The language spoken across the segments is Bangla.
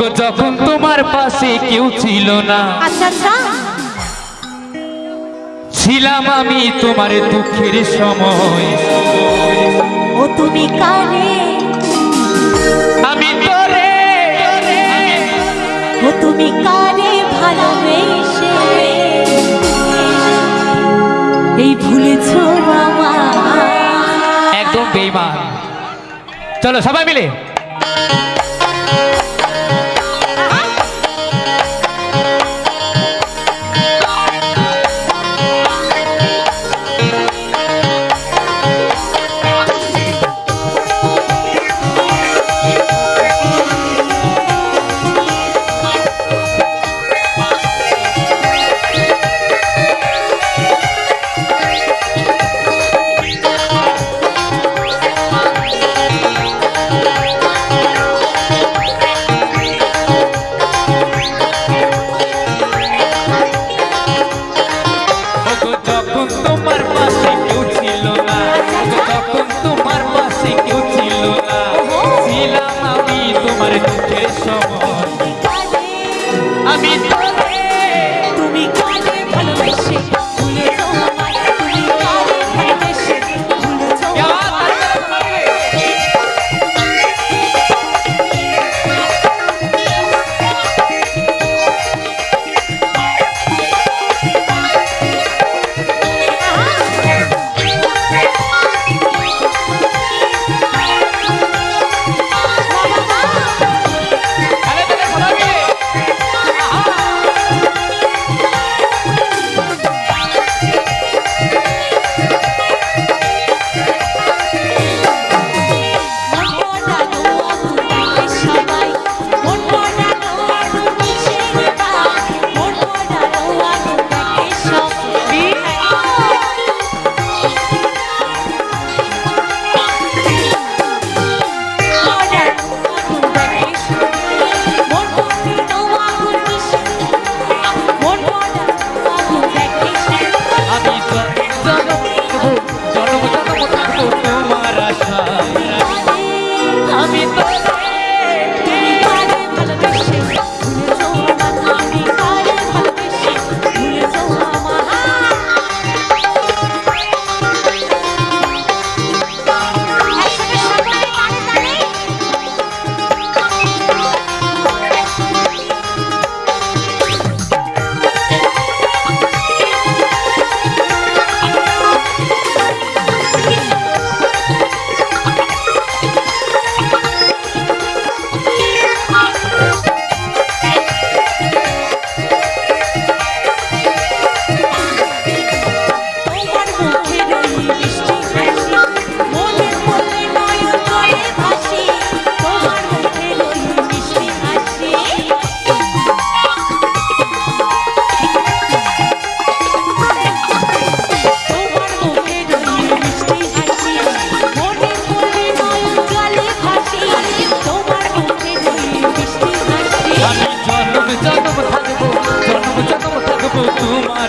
যখন তোমার পাশে কেউ ছিল না আচ্ছা, আচ্ছা। ছিলাম আমি তোমার দুঃখের সময়। ও তুমি কানে? আমি তোরে। ও তুমি কানে ভালোবেসে। এই ভুলেছ একদম বেমা চলো সবাই মিলে। Bye.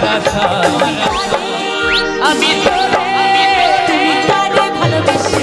দেখা আমি তোরে ভালোবেসে।